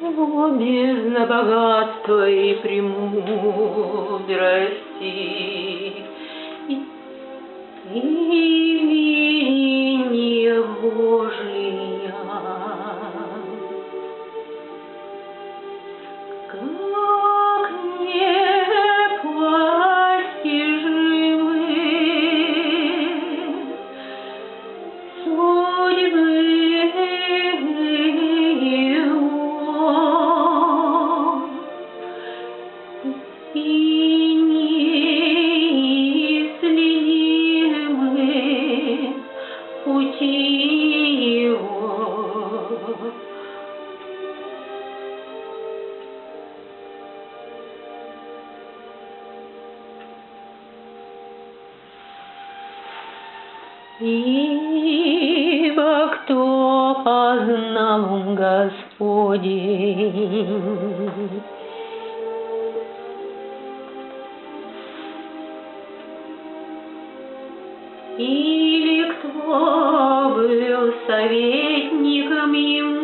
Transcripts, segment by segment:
О, бездна богатства и премудрости, и, и веление Божия. Как Ибо кто познал ум Господень, или кто был советником ему,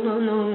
no, no,